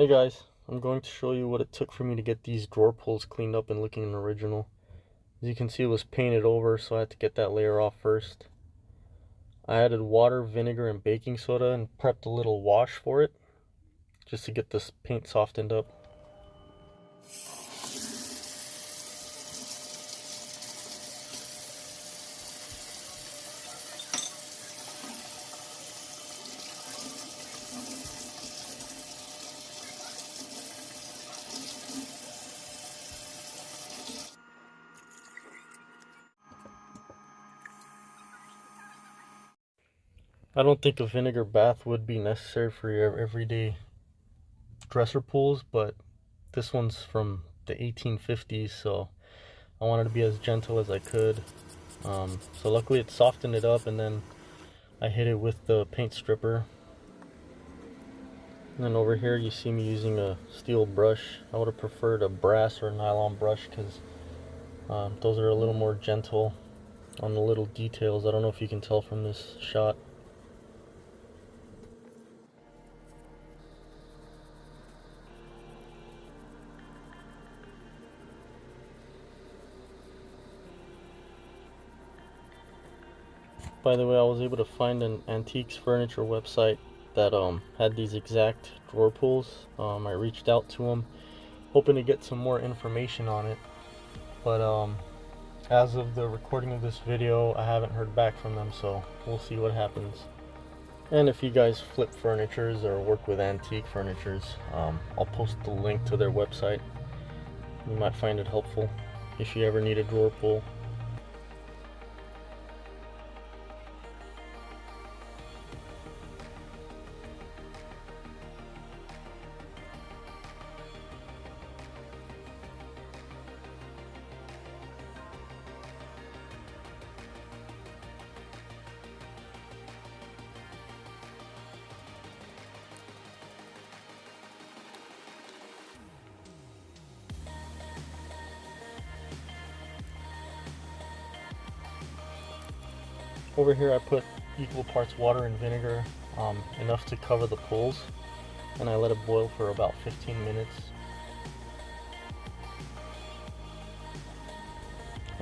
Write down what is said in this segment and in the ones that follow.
Hey guys, I'm going to show you what it took for me to get these drawer pulls cleaned up and looking original. As you can see it was painted over so I had to get that layer off first. I added water, vinegar, and baking soda and prepped a little wash for it just to get this paint softened up. I don't think a vinegar bath would be necessary for your everyday dresser pulls, but this one's from the 1850s, so I wanted to be as gentle as I could. Um, so luckily it softened it up and then I hit it with the paint stripper. And then over here you see me using a steel brush. I would have preferred a brass or a nylon brush because um, those are a little more gentle on the little details. I don't know if you can tell from this shot. By the way, I was able to find an antiques furniture website that um, had these exact drawer pulls. Um, I reached out to them, hoping to get some more information on it. But um, as of the recording of this video, I haven't heard back from them, so we'll see what happens. And if you guys flip furnitures or work with antique furnitures, um, I'll post the link to their website. You might find it helpful if you ever need a drawer pull. Over here I put equal parts water and vinegar, um, enough to cover the pulls, and I let it boil for about 15 minutes.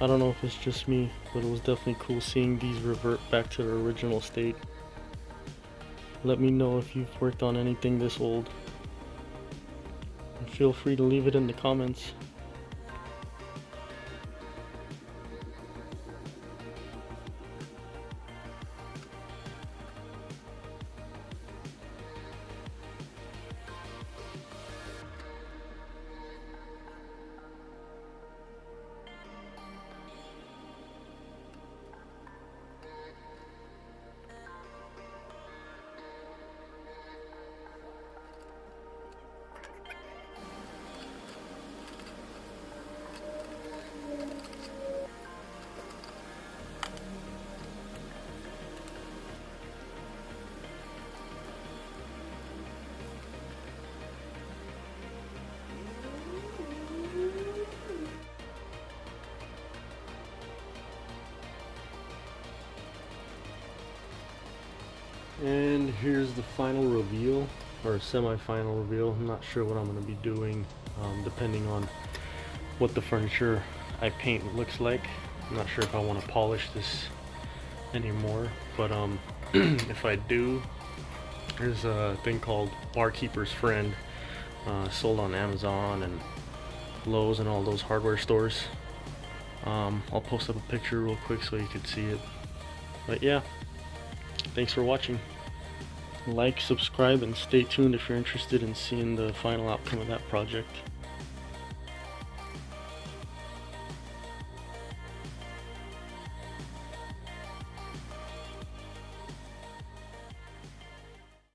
I don't know if it's just me, but it was definitely cool seeing these revert back to their original state. Let me know if you've worked on anything this old. And feel free to leave it in the comments. And here's the final reveal, or semi-final reveal. I'm not sure what I'm going to be doing, um, depending on what the furniture I paint looks like. I'm not sure if I want to polish this anymore, but um, if I do, there's a thing called Bar Keepers Friend, uh, sold on Amazon and Lowe's and all those hardware stores. Um, I'll post up a picture real quick so you can see it. But yeah, Thanks for watching. Like, subscribe, and stay tuned if you're interested in seeing the final outcome of that project.